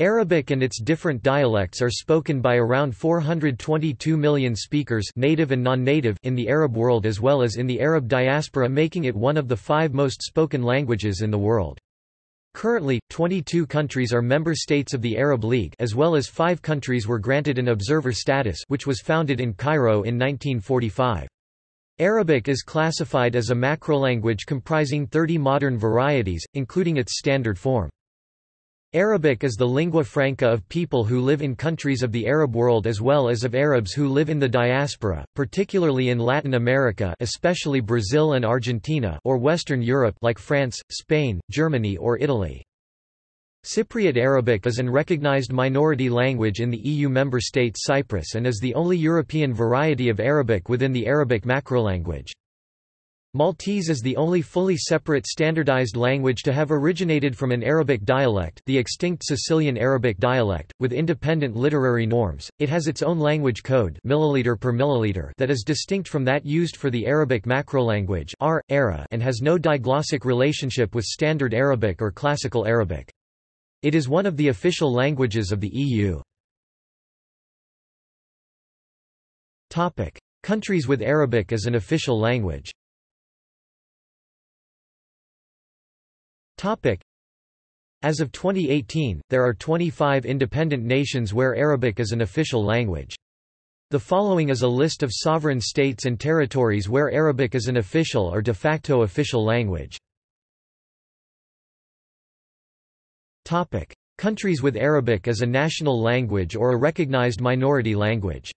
Arabic and its different dialects are spoken by around 422 million speakers native and non-native in the Arab world as well as in the Arab diaspora making it one of the five most spoken languages in the world. Currently, 22 countries are member states of the Arab League as well as five countries were granted an observer status which was founded in Cairo in 1945. Arabic is classified as a macrolanguage comprising 30 modern varieties, including its standard form. Arabic is the lingua franca of people who live in countries of the Arab world as well as of Arabs who live in the diaspora, particularly in Latin America especially Brazil and Argentina or Western Europe like France, Spain, Germany or Italy. Cypriot Arabic is an recognized minority language in the EU member state Cyprus and is the only European variety of Arabic within the Arabic macrolanguage. Maltese is the only fully separate standardized language to have originated from an Arabic dialect the extinct Sicilian Arabic dialect, with independent literary norms. It has its own language code milliliter per milliliter that is distinct from that used for the Arabic macrolanguage R, ARA, and has no diglossic relationship with Standard Arabic or Classical Arabic. It is one of the official languages of the EU. Countries with Arabic as an official language As of 2018, there are 25 independent nations where Arabic is an official language. The following is a list of sovereign states and territories where Arabic is an official or de facto official language. Topic. Countries with Arabic as a national language or a recognized minority language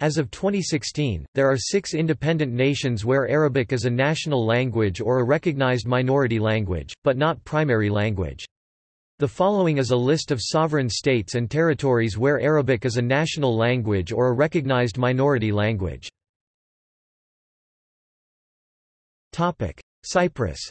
as of 2016, there are six independent nations where Arabic is a national language or a recognized minority language, but not primary language. The following is a list of sovereign states and territories where Arabic is a national language or a recognized minority language. Cyprus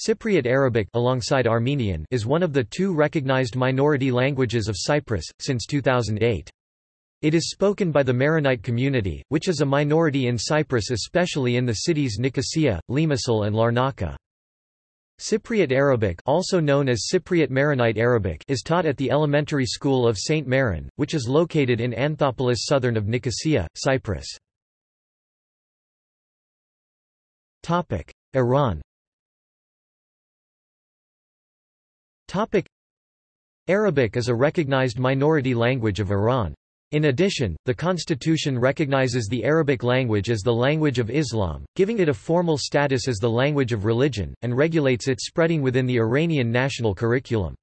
Cypriot Arabic alongside Armenian is one of the two recognized minority languages of Cyprus, since 2008. It is spoken by the Maronite community, which is a minority in Cyprus especially in the cities Nicosia, Limassol and Larnaca. Cypriot Arabic also known as Cypriot Maronite Arabic is taught at the elementary school of St. Maron, which is located in Anthoupolis southern of Nicosia, Cyprus. Iran Arabic is a recognized minority language of Iran. In addition, the constitution recognizes the Arabic language as the language of Islam, giving it a formal status as the language of religion, and regulates its spreading within the Iranian national curriculum.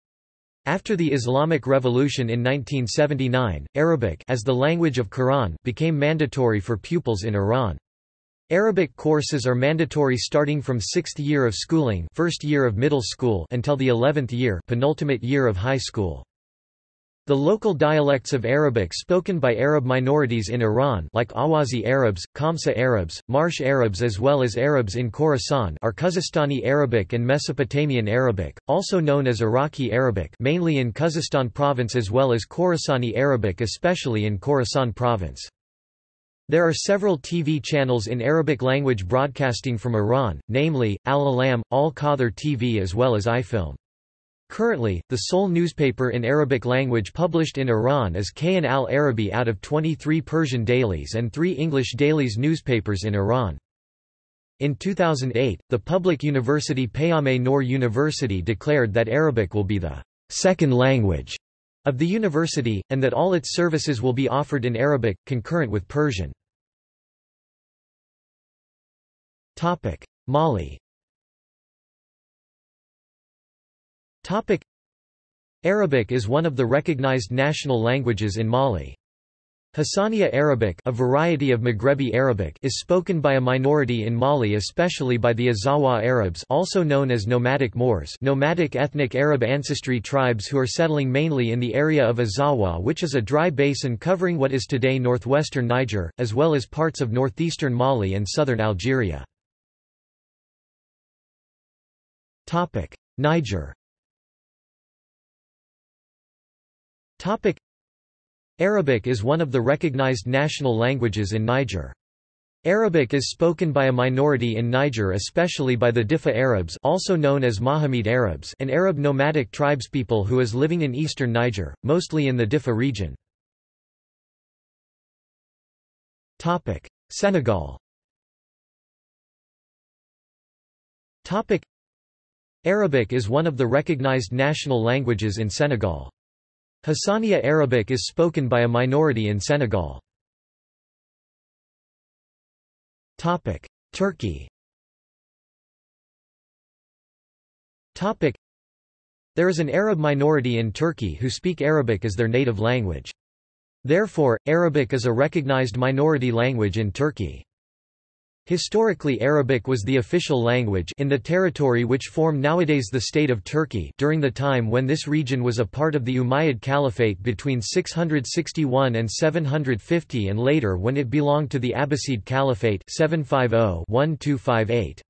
After the Islamic Revolution in 1979, Arabic as the language of Quran became mandatory for pupils in Iran. Arabic courses are mandatory starting from 6th year of schooling first year of middle school until the 11th year penultimate year of high school. The local dialects of Arabic spoken by Arab minorities in Iran like Ahwazi Arabs, Khamseh Arabs, Marsh Arabs as well as Arabs in Khorasan are Khuzestani Arabic and Mesopotamian Arabic, also known as Iraqi Arabic mainly in Khuzestan province as well as Khorasani Arabic especially in Khorasan province. There are several TV channels in Arabic language broadcasting from Iran, namely, Al-Alam, Al-Qadr TV as well as iFilm. Currently, the sole newspaper in Arabic language published in Iran is Kayhan al-Arabi out of 23 Persian dailies and three English dailies newspapers in Iran. In 2008, the public university Payame Noor University declared that Arabic will be the second language of the university, and that all its services will be offered in Arabic, concurrent with Persian. Mali Topic: Arabic is one of the recognized national languages in Mali. Hassaniya Arabic a variety of Maghrebi Arabic is spoken by a minority in Mali especially by the Azawagh Arabs also known as nomadic Moors nomadic ethnic Arab ancestry tribes who are settling mainly in the area of Azawagh which is a dry basin covering what is today northwestern Niger, as well as parts of northeastern Mali and southern Algeria. Niger. Arabic is one of the recognized national languages in Niger. Arabic is spoken by a minority in Niger especially by the Diffa Arabs also known as Mahamid Arabs an Arab nomadic tribespeople who is living in eastern Niger, mostly in the Diffa region. Senegal Arabic is one of the recognized national languages in Senegal. Hassaniya Arabic is spoken by a minority in Senegal. Turkey There is an Arab minority in Turkey who speak Arabic as their native language. Therefore, Arabic is a recognized minority language in Turkey. Historically Arabic was the official language in the territory which form nowadays the state of Turkey during the time when this region was a part of the Umayyad Caliphate between 661 and 750 and later when it belonged to the Abbasid Caliphate 750-1258.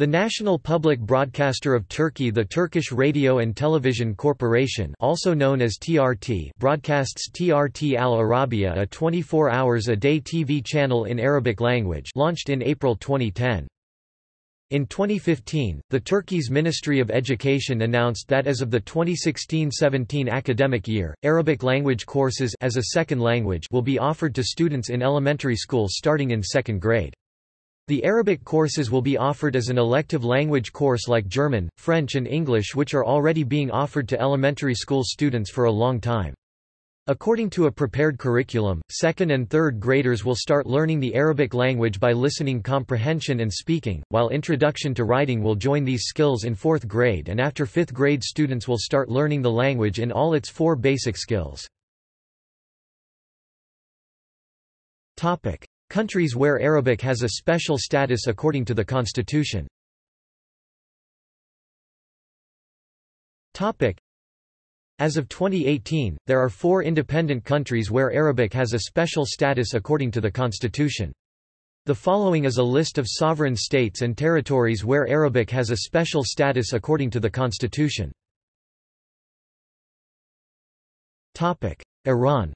The national public broadcaster of Turkey the Turkish Radio and Television Corporation also known as TRT broadcasts TRT Al Arabiya a 24 hours a day TV channel in Arabic language launched in April 2010. In 2015, the Turkey's Ministry of Education announced that as of the 2016-17 academic year, Arabic language courses as a second language will be offered to students in elementary schools starting in second grade. The Arabic courses will be offered as an elective language course like German, French and English which are already being offered to elementary school students for a long time. According to a prepared curriculum, second and third graders will start learning the Arabic language by listening comprehension and speaking, while introduction to writing will join these skills in fourth grade and after fifth grade students will start learning the language in all its four basic skills. Countries where Arabic has a special status according to the constitution. As of 2018, there are four independent countries where Arabic has a special status according to the constitution. The following is a list of sovereign states and territories where Arabic has a special status according to the constitution. Iran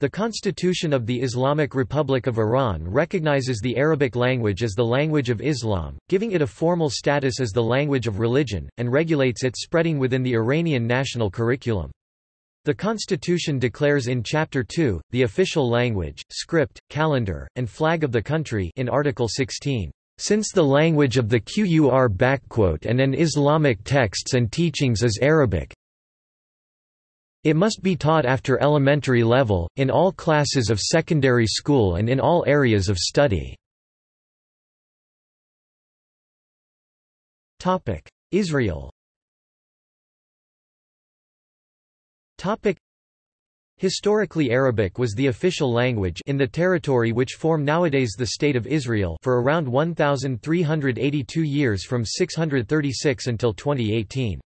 The Constitution of the Islamic Republic of Iran recognizes the Arabic language as the language of Islam, giving it a formal status as the language of religion, and regulates its spreading within the Iranian national curriculum. The constitution declares in Chapter 2, the official language, script, calendar, and flag of the country in Article 16. Since the language of the Qur and an Islamic texts and teachings is Arabic, it must be taught after elementary level, in all classes of secondary school and in all areas of study. Israel Historically Arabic was the official language in the territory which form nowadays the State of Israel for around 1,382 years from 636 until 2018.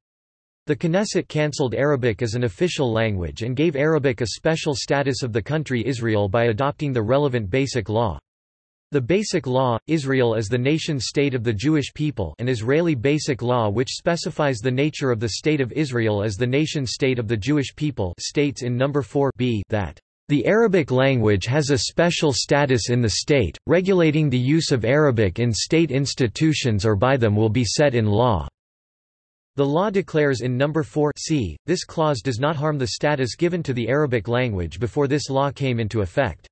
The Knesset cancelled Arabic as an official language and gave Arabic a special status of the country Israel by adopting the relevant Basic Law. The Basic Law, Israel as the nation-state of the Jewish people an Israeli Basic Law which specifies the nature of the State of Israel as the nation-state of the Jewish people states in number 4 b that the Arabic language has a special status in the state, regulating the use of Arabic in state institutions or by them will be set in law. The law declares in No. 4 c, this clause does not harm the status given to the Arabic language before this law came into effect.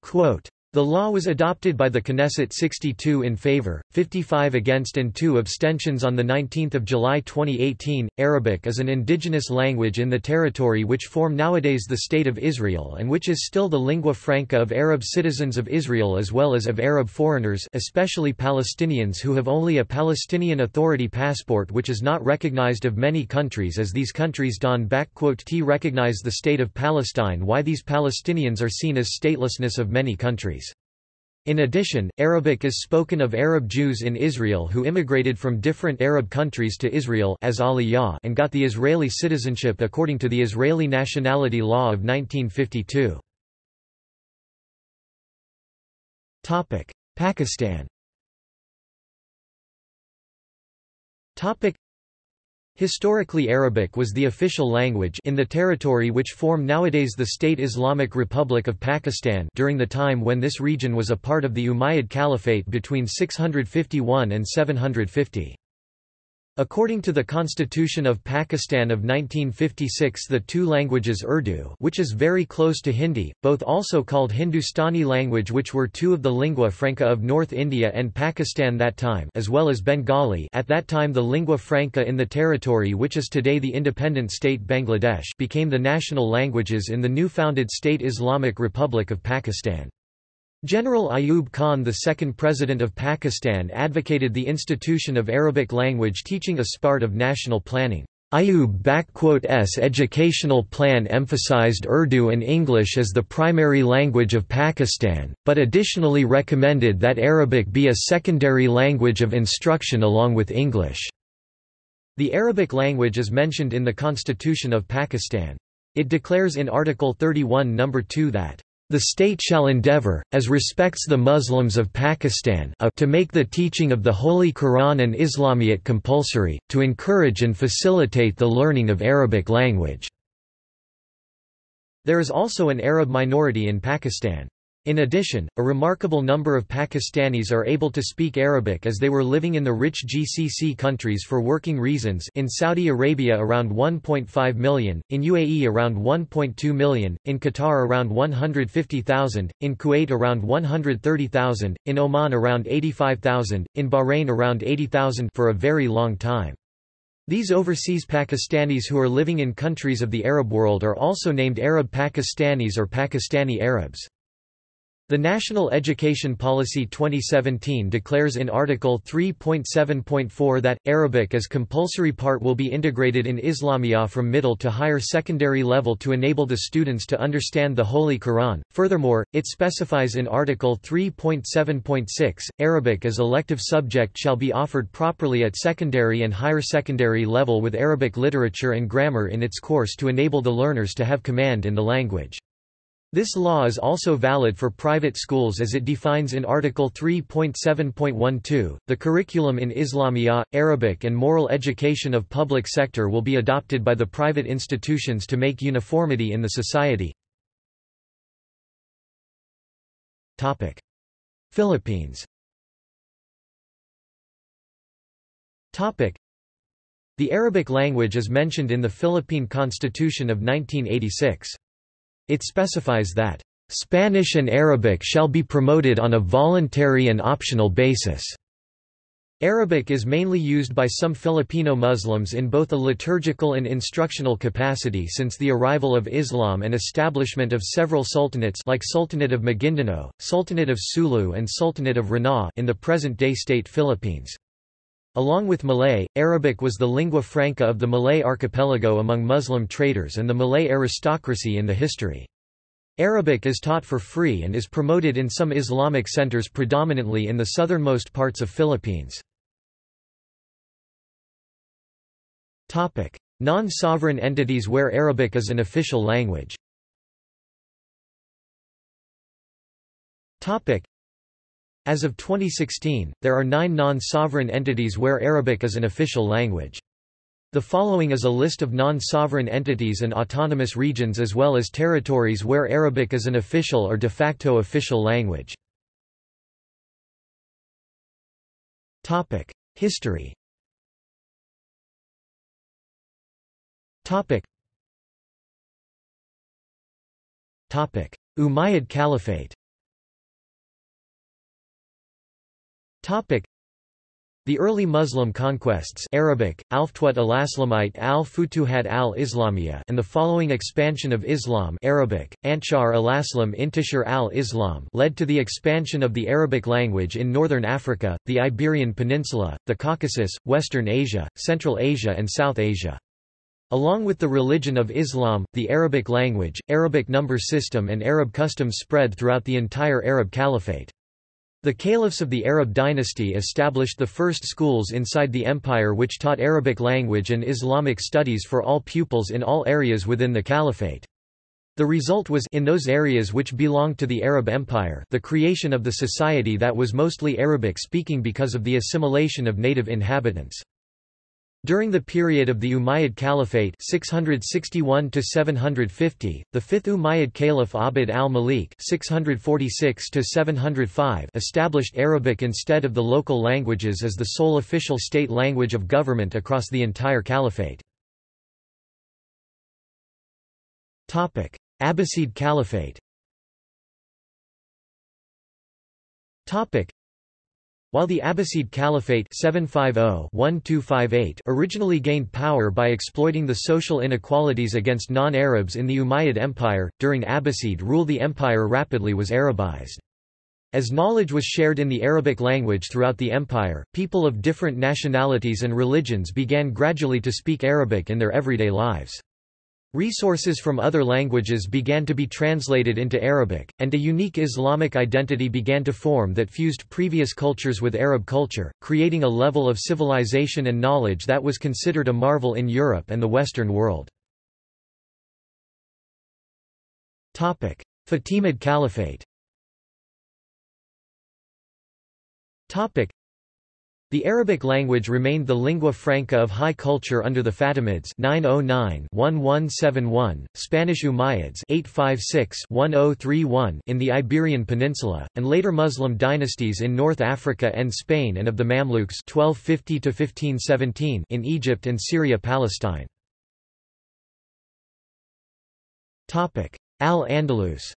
Quote, the law was adopted by the Knesset 62 in favor, 55 against and 2 abstentions on 19 July 2018. Arabic is an indigenous language in the territory which form nowadays the State of Israel and which is still the lingua franca of Arab citizens of Israel as well as of Arab foreigners especially Palestinians who have only a Palestinian Authority passport which is not recognized of many countries as these countries don t recognize the State of Palestine why these Palestinians are seen as statelessness of many countries. In addition, Arabic is spoken of Arab Jews in Israel who immigrated from different Arab countries to Israel as Aliyah and got the Israeli citizenship according to the Israeli nationality law of 1952. Pakistan Historically Arabic was the official language in the territory which form nowadays the State Islamic Republic of Pakistan during the time when this region was a part of the Umayyad Caliphate between 651 and 750. According to the Constitution of Pakistan of 1956 the two languages Urdu which is very close to Hindi, both also called Hindustani language which were two of the lingua franca of North India and Pakistan that time as well as Bengali at that time the lingua franca in the territory which is today the independent state Bangladesh became the national languages in the new founded state Islamic Republic of Pakistan. General Ayub Khan the second President of Pakistan advocated the institution of Arabic language teaching as part of national planning. Ayub's educational plan emphasized Urdu and English as the primary language of Pakistan, but additionally recommended that Arabic be a secondary language of instruction along with English. The Arabic language is mentioned in the Constitution of Pakistan. It declares in Article 31 No. 2 that the state shall endeavor, as respects the Muslims of Pakistan a, to make the teaching of the Holy Quran and Islamiyat compulsory, to encourage and facilitate the learning of Arabic language." There is also an Arab minority in Pakistan. In addition, a remarkable number of Pakistanis are able to speak Arabic as they were living in the rich GCC countries for working reasons in Saudi Arabia around 1.5 million, in UAE around 1.2 million, in Qatar around 150,000, in Kuwait around 130,000, in Oman around 85,000, in Bahrain around 80,000 for a very long time. These overseas Pakistanis who are living in countries of the Arab world are also named Arab Pakistanis or Pakistani Arabs. The National Education Policy 2017 declares in Article 3.7.4 that, Arabic as compulsory part will be integrated in Islamiyah from middle to higher secondary level to enable the students to understand the Holy Quran. Furthermore, it specifies in Article 3.7.6, Arabic as elective subject shall be offered properly at secondary and higher secondary level with Arabic literature and grammar in its course to enable the learners to have command in the language. This law is also valid for private schools as it defines in Article 3.7.12. The curriculum in Islamiyah, Arabic, and moral education of public sector will be adopted by the private institutions to make uniformity in the society. Philippines. The Arabic language is mentioned in the Philippine Constitution of 1986. It specifies that, "...Spanish and Arabic shall be promoted on a voluntary and optional basis." Arabic is mainly used by some Filipino Muslims in both a liturgical and instructional capacity since the arrival of Islam and establishment of several sultanates like Sultanate of Maguindanao, Sultanate of Sulu and Sultanate of Ranao in the present-day state Philippines. Along with Malay, Arabic was the lingua franca of the Malay archipelago among Muslim traders and the Malay aristocracy in the history. Arabic is taught for free and is promoted in some Islamic centers predominantly in the southernmost parts of Philippines. Non-sovereign entities where Arabic is an official language as of 2016, there are nine non-sovereign entities where Arabic is an official language. The following is a list of non-sovereign entities and autonomous regions as well as territories where Arabic is an official or de facto official language. History Umayyad Caliphate Topic. The early Muslim conquests Arabic, Alftwat al-Aslamite al-Futuhat al-Islamiyya and the following expansion of Islam Arabic, Antshar al-Aslam Intishar al-Islam led to the expansion of the Arabic language in northern Africa, the Iberian Peninsula, the Caucasus, Western Asia, Central Asia and South Asia. Along with the religion of Islam, the Arabic language, Arabic number system and Arab customs spread throughout the entire Arab Caliphate. The caliphs of the Arab dynasty established the first schools inside the empire which taught Arabic language and Islamic studies for all pupils in all areas within the caliphate. The result was in those areas which belonged to the Arab Empire the creation of the society that was mostly Arabic-speaking because of the assimilation of native inhabitants. During the period of the Umayyad Caliphate 661 the fifth Umayyad Caliph Abd al-Malik 646 established Arabic instead of the local languages as the sole official state language of government across the entire caliphate. Abbasid Caliphate while the Abbasid Caliphate 750 originally gained power by exploiting the social inequalities against non-Arabs in the Umayyad Empire, during Abbasid rule the empire rapidly was Arabized. As knowledge was shared in the Arabic language throughout the empire, people of different nationalities and religions began gradually to speak Arabic in their everyday lives. Resources from other languages began to be translated into Arabic, and a unique Islamic identity began to form that fused previous cultures with Arab culture, creating a level of civilization and knowledge that was considered a marvel in Europe and the Western world. Fatimid Caliphate the Arabic language remained the lingua franca of high culture under the Fatimids 909-1171, Spanish Umayyads 856-1031 in the Iberian Peninsula, and later Muslim dynasties in North Africa and Spain and of the Mamluks 1250-1517 in Egypt and Syria-Palestine. Topic: Al-Andalus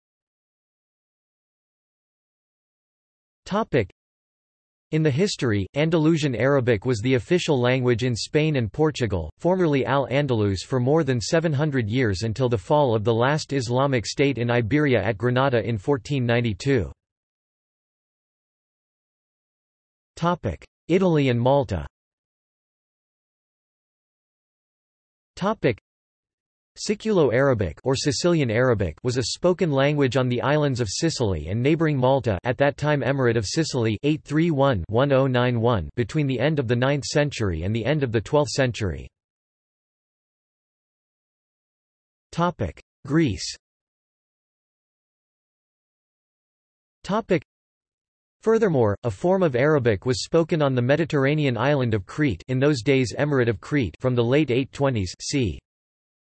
in the history, Andalusian Arabic was the official language in Spain and Portugal, formerly Al-Andalus for more than 700 years until the fall of the last Islamic state in Iberia at Granada in 1492. Italy and Malta Siculo-Arabic or Sicilian Arabic was a spoken language on the islands of Sicily and neighboring Malta at that time Emirate of Sicily 831-1091 between the end of the 9th century and the end of the 12th century. Topic: Greece Topic: Furthermore, a form of Arabic was spoken on the Mediterranean island of Crete in those days Emirate of Crete from the late 820s c.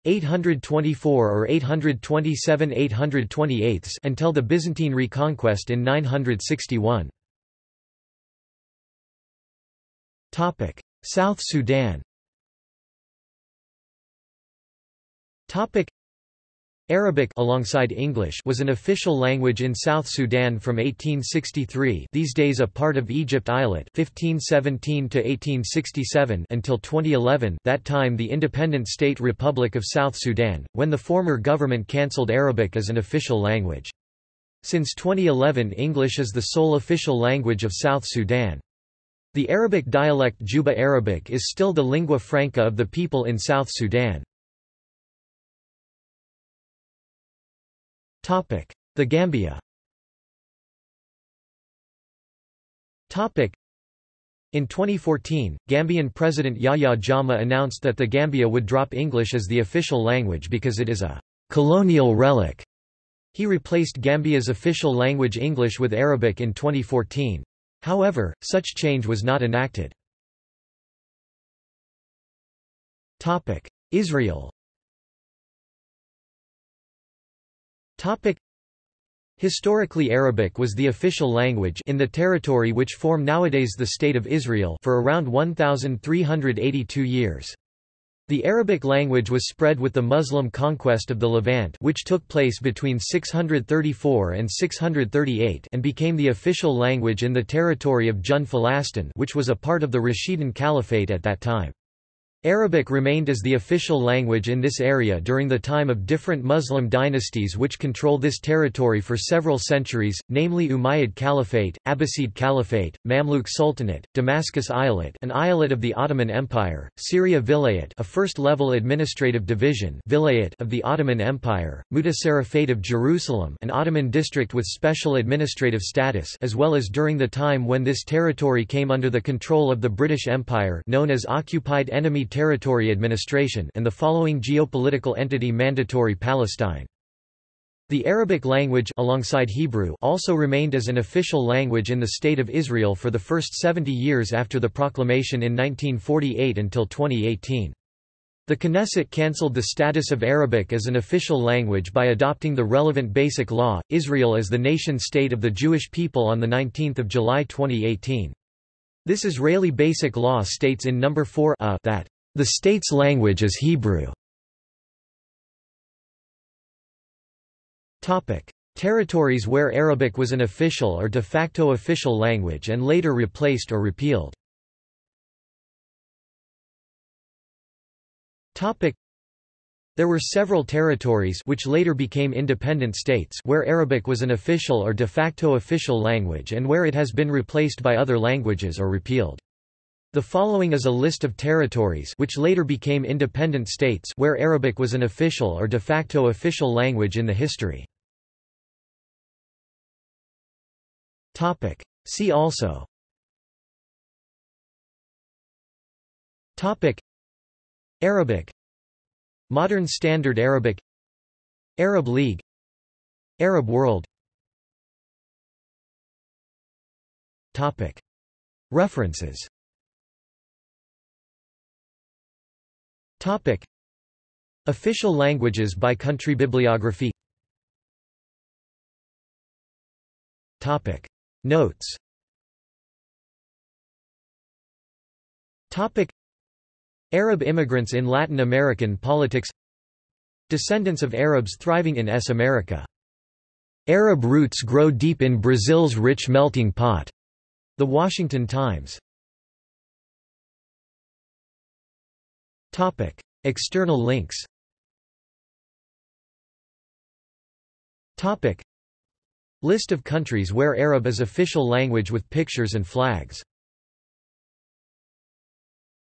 824 or 827 828 until the Byzantine reconquest in 961. Topic: South Sudan. Topic: Arabic alongside English was an official language in South Sudan from 1863 these days a part of Egypt Eyalet 1517 to 1867 until 2011 that time the independent state Republic of South Sudan, when the former government cancelled Arabic as an official language. Since 2011 English is the sole official language of South Sudan. The Arabic dialect Juba Arabic is still the lingua franca of the people in South Sudan. The Gambia in 2014, Gambian President Yahya Jammeh announced that the Gambia would drop English as the official language because it is a colonial relic. He replaced Gambia's official language English with Arabic in 2014. However, such change was not enacted. Israel Topic Historically Arabic was the official language in the territory which form nowadays the State of Israel for around 1,382 years. The Arabic language was spread with the Muslim conquest of the Levant which took place between 634 and 638 and became the official language in the territory of Jund Filastin which was a part of the Rashidun Caliphate at that time. Arabic remained as the official language in this area during the time of different Muslim dynasties which controlled this territory for several centuries, namely Umayyad Caliphate, Abbasid Caliphate, Mamluk Sultanate, Damascus Eyalet an eyalet of the Ottoman Empire, Syria Vilayet a first-level administrative division Vilayet of the Ottoman Empire, Mutasarrifate of Jerusalem an Ottoman district with special administrative status as well as during the time when this territory came under the control of the British Empire known as Occupied Enemy Territory Administration and the following geopolitical entity Mandatory Palestine. The Arabic language alongside Hebrew also remained as an official language in the State of Israel for the first 70 years after the proclamation in 1948 until 2018. The Knesset cancelled the status of Arabic as an official language by adopting the relevant Basic Law, Israel as the nation-state of the Jewish people on 19 July 2018. This Israeli Basic Law states in No. 4 a that, "...the state's language is Hebrew." Territories where Arabic was an official or de facto official language and later replaced or repealed. There were several territories which later became independent states where Arabic was an official or de facto official language and where it has been replaced by other languages or repealed. The following is a list of territories which later became independent states where Arabic was an official or de facto official language in the history. Topic. See also Topic. Arabic Modern Standard Arabic Arab League Arab world Topic. References Official languages by country bibliography Topic. Notes Topic. Arab immigrants in Latin American politics Descendants of Arabs thriving in S. America. Arab roots grow deep in Brazil's rich melting pot. The Washington Times. Topic: External links. Topic: List of countries where Arab is official language with pictures and flags.